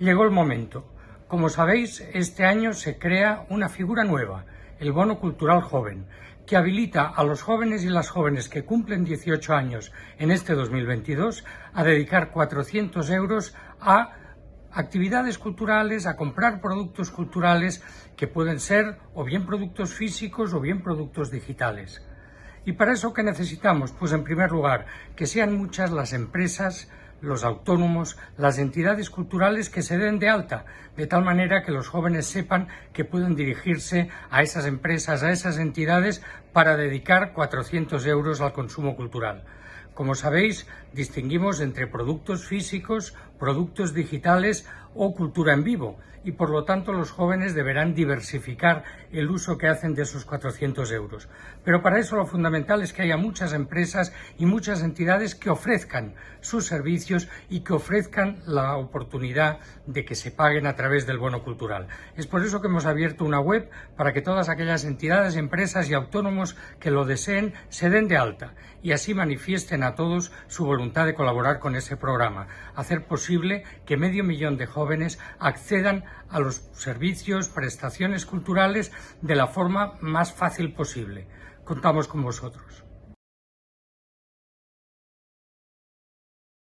Llegó el momento. Como sabéis, este año se crea una figura nueva, el Bono Cultural Joven, que habilita a los jóvenes y las jóvenes que cumplen 18 años en este 2022 a dedicar 400 euros a actividades culturales, a comprar productos culturales que pueden ser o bien productos físicos o bien productos digitales. ¿Y para eso qué necesitamos? Pues en primer lugar, que sean muchas las empresas, los autónomos, las entidades culturales que se den de alta, de tal manera que los jóvenes sepan que pueden dirigirse a esas empresas, a esas entidades, para dedicar 400 euros al consumo cultural. Como sabéis, distinguimos entre productos físicos, productos digitales o cultura en vivo y por lo tanto los jóvenes deberán diversificar el uso que hacen de esos 400 euros. Pero para eso lo fundamental es que haya muchas empresas y muchas entidades que ofrezcan sus servicios y que ofrezcan la oportunidad de que se paguen a través del bono cultural. Es por eso que hemos abierto una web para que todas aquellas entidades, empresas y autónomos que lo deseen se den de alta y así manifiesten a todos su voluntad de colaborar con ese programa, hacer posible que medio millón de jóvenes accedan a los servicios, prestaciones culturales de la forma más fácil posible. Contamos con vosotros.